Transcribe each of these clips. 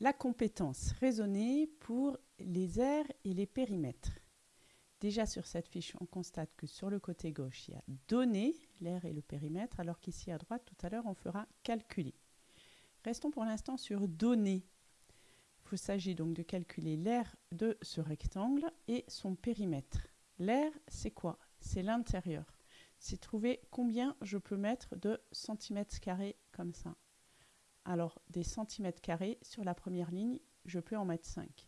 La compétence raisonnée pour les aires et les périmètres. Déjà sur cette fiche, on constate que sur le côté gauche, il y a donné l'aire et le périmètre, alors qu'ici à droite, tout à l'heure, on fera calculer. Restons pour l'instant sur donner. Il s'agit donc de calculer l'aire de ce rectangle et son périmètre. L'aire, c'est quoi? C'est l'intérieur. C'est trouver combien je peux mettre de centimètres carrés comme ça. Alors, des centimètres carrés, sur la première ligne, je peux en mettre 5.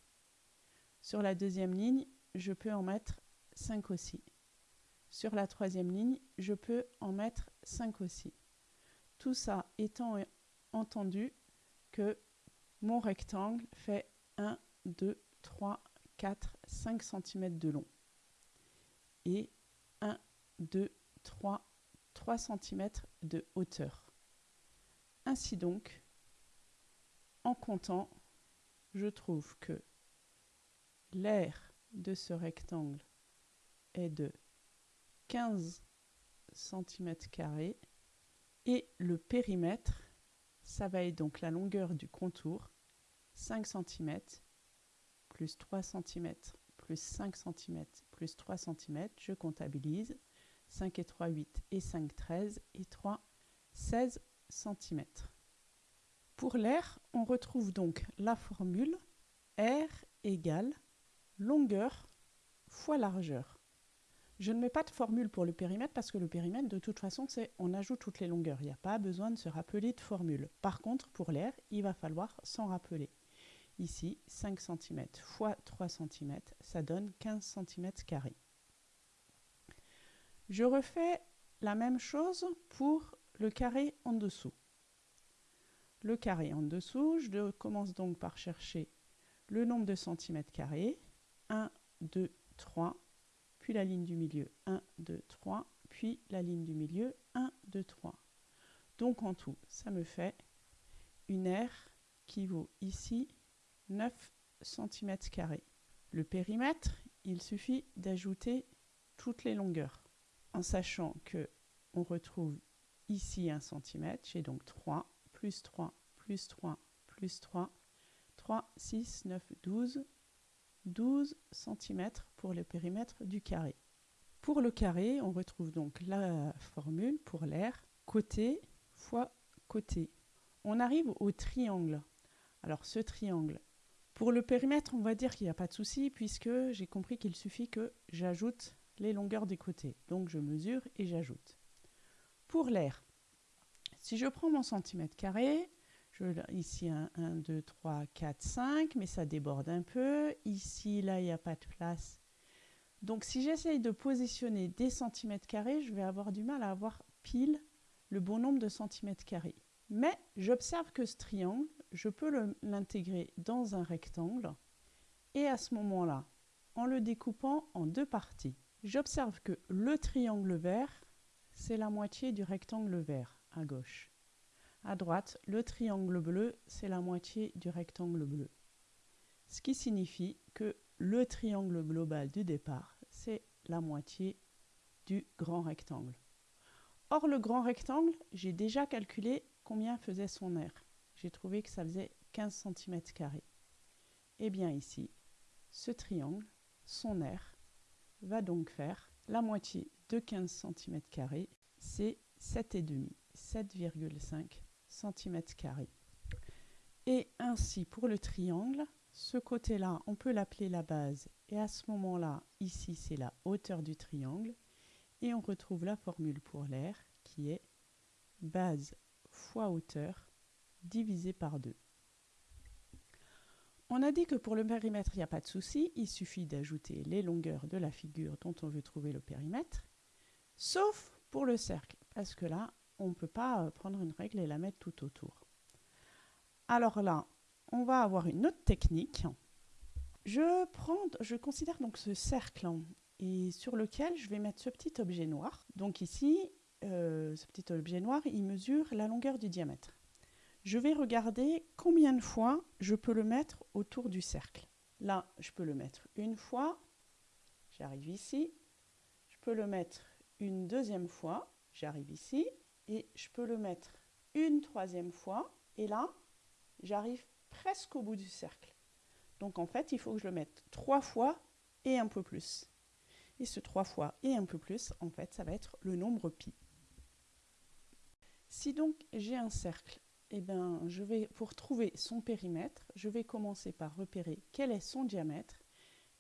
Sur la deuxième ligne, je peux en mettre 5 aussi. Sur la troisième ligne, je peux en mettre 5 aussi. Tout ça étant entendu que mon rectangle fait 1, 2, 3, 4, 5 cm de long. Et 1, 2, 3, 3 cm de hauteur. Ainsi donc, en comptant, je trouve que l'aire de ce rectangle est de 15 cm et le périmètre, ça va être donc la longueur du contour, 5 cm, plus 3 cm, plus 5 cm, plus 3 cm, je comptabilise, 5 et 3, 8 et 5, 13 et 3, 16 cm. Pour l'air, on retrouve donc la formule R égale longueur fois largeur. Je ne mets pas de formule pour le périmètre parce que le périmètre, de toute façon, c'est on ajoute toutes les longueurs. Il n'y a pas besoin de se rappeler de formule. Par contre, pour l'air, il va falloir s'en rappeler. Ici, 5 cm fois 3 cm, ça donne 15 cm. Je refais la même chose pour le carré en dessous. Le carré en dessous, je commence donc par chercher le nombre de centimètres carrés. 1, 2, 3, puis la ligne du milieu 1, 2, 3, puis la ligne du milieu 1, 2, 3. Donc en tout, ça me fait une aire qui vaut ici 9 cm. Le périmètre, il suffit d'ajouter toutes les longueurs, en sachant que on retrouve ici 1 cm, j'ai donc 3, plus 3, plus 3, plus 3, 3, 6, 9, 12, 12 cm pour le périmètre du carré. Pour le carré, on retrouve donc la formule pour l'air côté fois côté. On arrive au triangle. Alors ce triangle, pour le périmètre, on va dire qu'il n'y a pas de souci puisque j'ai compris qu'il suffit que j'ajoute les longueurs des côtés. Donc je mesure et j'ajoute. Pour l'air, si je prends mon centimètre carré, ici, 1, 2, 3, 4, 5, mais ça déborde un peu. Ici, là, il n'y a pas de place. Donc, si j'essaye de positionner des centimètres carrés, je vais avoir du mal à avoir pile le bon nombre de centimètres carrés. Mais j'observe que ce triangle, je peux l'intégrer dans un rectangle. Et à ce moment-là, en le découpant en deux parties, j'observe que le triangle vert, c'est la moitié du rectangle vert à gauche. À droite, le triangle bleu, c'est la moitié du rectangle bleu. Ce qui signifie que le triangle global du départ, c'est la moitié du grand rectangle. Or, le grand rectangle, j'ai déjà calculé combien faisait son aire. J'ai trouvé que ça faisait 15 cm. Et eh bien ici, ce triangle, son aire, va donc faire la moitié de 15 cm, c'est 7,5, 7,5 cm. Et ainsi pour le triangle, ce côté-là, on peut l'appeler la base. Et à ce moment-là, ici, c'est la hauteur du triangle. Et on retrouve la formule pour l'air qui est base fois hauteur divisé par 2. On a dit que pour le périmètre, il n'y a pas de souci. Il suffit d'ajouter les longueurs de la figure dont on veut trouver le périmètre. Sauf pour le cercle. Parce que là, on ne peut pas euh, prendre une règle et la mettre tout autour. Alors là, on va avoir une autre technique. Je, prends, je considère donc ce cercle hein, et sur lequel je vais mettre ce petit objet noir. Donc ici, euh, ce petit objet noir, il mesure la longueur du diamètre. Je vais regarder combien de fois je peux le mettre autour du cercle. Là, je peux le mettre une fois. J'arrive ici. Je peux le mettre une deuxième fois. J'arrive ici et je peux le mettre une troisième fois et là j'arrive presque au bout du cercle. Donc en fait, il faut que je le mette trois fois et un peu plus. Et ce trois fois et un peu plus, en fait, ça va être le nombre pi. Si donc j'ai un cercle, eh ben, je vais, pour trouver son périmètre, je vais commencer par repérer quel est son diamètre.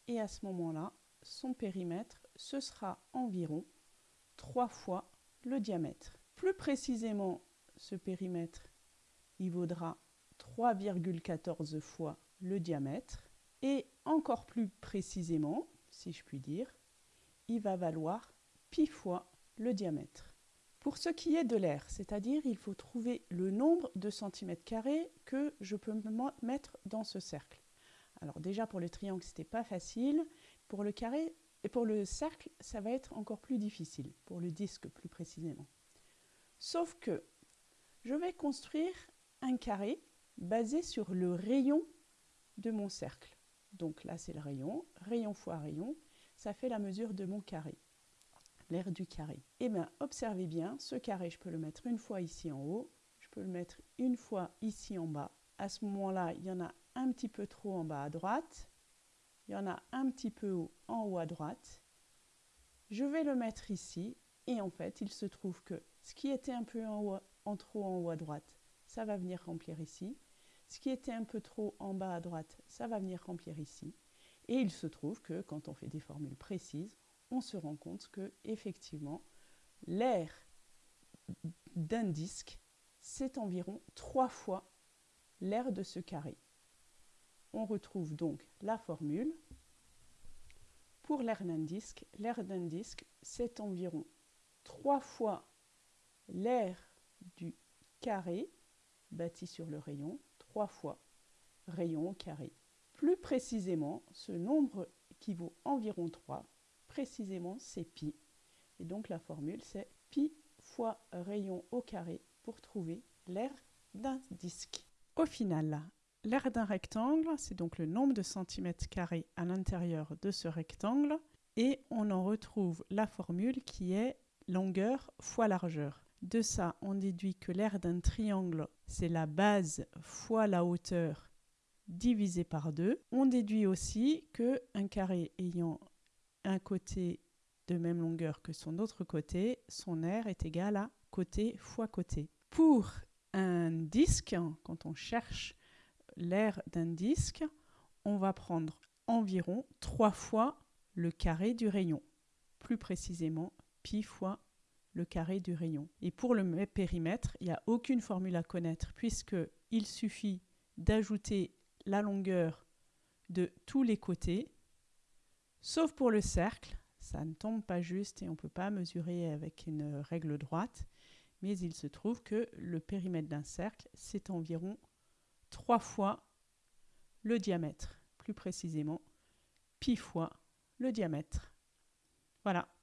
Et à ce moment-là, son périmètre, ce sera environ trois fois le diamètre. Plus précisément, ce périmètre, il vaudra 3,14 fois le diamètre. Et encore plus précisément, si je puis dire, il va valoir pi fois le diamètre. Pour ce qui est de l'air, c'est-à-dire il faut trouver le nombre de centimètres carrés que je peux mettre dans ce cercle. Alors déjà pour le triangle, c'était pas facile. Pour le carré et pour le cercle, ça va être encore plus difficile, pour le disque plus précisément. Sauf que je vais construire un carré basé sur le rayon de mon cercle. Donc là, c'est le rayon. Rayon fois rayon, ça fait la mesure de mon carré, l'aire du carré. Eh bien, observez bien, ce carré, je peux le mettre une fois ici en haut, je peux le mettre une fois ici en bas. À ce moment-là, il y en a un petit peu trop en bas à droite, il y en a un petit peu en haut à droite. Je vais le mettre ici, et en fait, il se trouve que ce qui était un peu en, trop en haut à droite, ça va venir remplir ici. Ce qui était un peu trop en bas à droite, ça va venir remplir ici. Et il se trouve que quand on fait des formules précises, on se rend compte que effectivement, l'air d'un disque, c'est environ trois fois l'air de ce carré. On retrouve donc la formule. Pour l'air d'un disque, l'air d'un disque, c'est environ trois fois l'air du carré bâti sur le rayon trois fois rayon au carré. Plus précisément, ce nombre qui vaut environ 3, précisément c'est pi. Et donc la formule c'est pi fois rayon au carré pour trouver l'aire d'un disque. Au final, l'aire d'un rectangle, c'est donc le nombre de centimètres carrés à l'intérieur de ce rectangle. Et on en retrouve la formule qui est longueur fois largeur. De ça, on déduit que l'aire d'un triangle, c'est la base fois la hauteur divisé par 2. On déduit aussi qu'un carré ayant un côté de même longueur que son autre côté, son aire est égal à côté fois côté. Pour un disque, quand on cherche l'aire d'un disque, on va prendre environ 3 fois le carré du rayon. Plus précisément, pi fois le carré du rayon. Et pour le périmètre, il n'y a aucune formule à connaître puisqu'il suffit d'ajouter la longueur de tous les côtés, sauf pour le cercle, ça ne tombe pas juste et on ne peut pas mesurer avec une règle droite, mais il se trouve que le périmètre d'un cercle, c'est environ trois fois le diamètre, plus précisément pi fois le diamètre. Voilà.